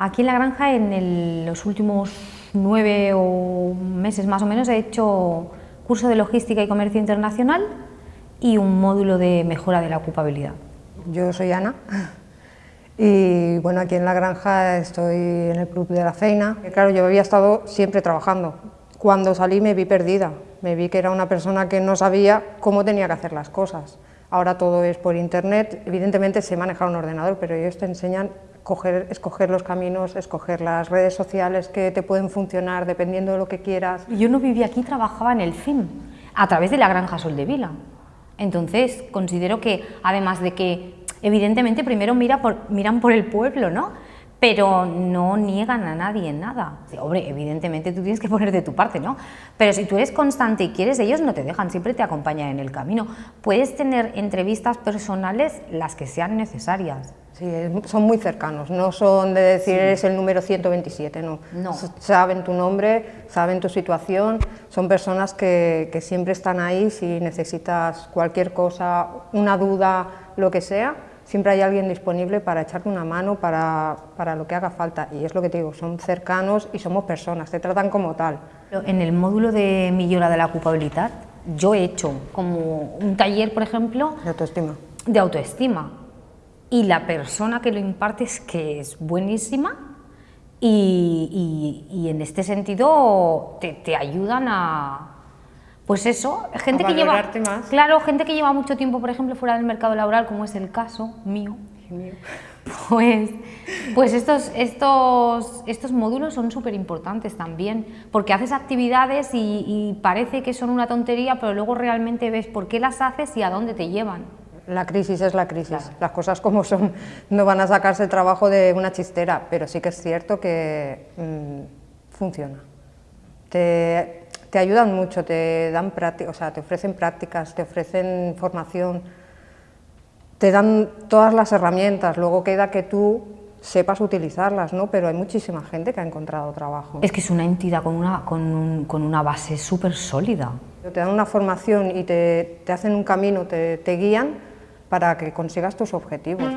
Aquí en la granja en los últimos nueve o meses más o menos he hecho curso de logística y comercio internacional y un módulo de mejora de la ocupabilidad. Yo soy Ana y bueno, aquí en la granja estoy en el club de la feina. Claro, yo había estado siempre trabajando. Cuando salí me vi perdida, me vi que era una persona que no sabía cómo tenía que hacer las cosas. Ahora todo es por internet, evidentemente sé manejar un ordenador, pero ellos te enseñan escoger los caminos, escoger las redes sociales que te pueden funcionar dependiendo de lo que quieras. Yo no vivía aquí, trabajaba en el CIM, a través de la Granja Sol de Vila. Entonces, considero que, además de que, evidentemente, primero miran por el pueblo, ¿no? Pero no niegan a nadie nada. Hombre, evidentemente tú tienes que poner de tu parte, ¿no? Pero si tú eres constante y quieres, ellos no te dejan, siempre te acompañan en el camino. Puedes tener entrevistas personales las que sean necesarias. Sí, son muy cercanos, no son de decir eres el número 127, no. no. Saben tu nombre, saben tu situación, son personas que, que siempre están ahí si necesitas cualquier cosa, una duda, lo que sea, siempre hay alguien disponible para echarte una mano para, para, lo que haga falta. Y es lo que te digo, son cercanos y somos personas, te tratan como tal. En el módulo de millora de la ocupabilidad, yo he hecho como un taller, por ejemplo... De autoestima. De autoestima. Y la persona que lo imparte es que es buenísima y, y, y en este sentido te, te ayudan a, pues eso, gente que lleva más. claro, gente que lleva mucho tiempo, por ejemplo, fuera del mercado laboral, como es el caso mío, pues, pues estos, estos, estos módulos son súper importantes también, porque haces actividades y, parece que son una tontería, pero luego realmente ves por qué las haces y a dónde te llevan. La crisis es la crisis, las cosas como son, no van a sacarse el trabajo de una chistera, pero sí que es cierto que mm, funciona. Te, te ayudan mucho, te dan o sea, te ofrecen prácticas, te ofrecen formación, te dan todas las herramientas, luego queda que tú sepas utilizarlas, ¿no? Pero hay muchísima gente que ha encontrado trabajo. Es que es una entidad con una, con, con una base súper sólida. Te dan una formación y te, te hacen un camino, te, te guían para que consigas tus objetivos.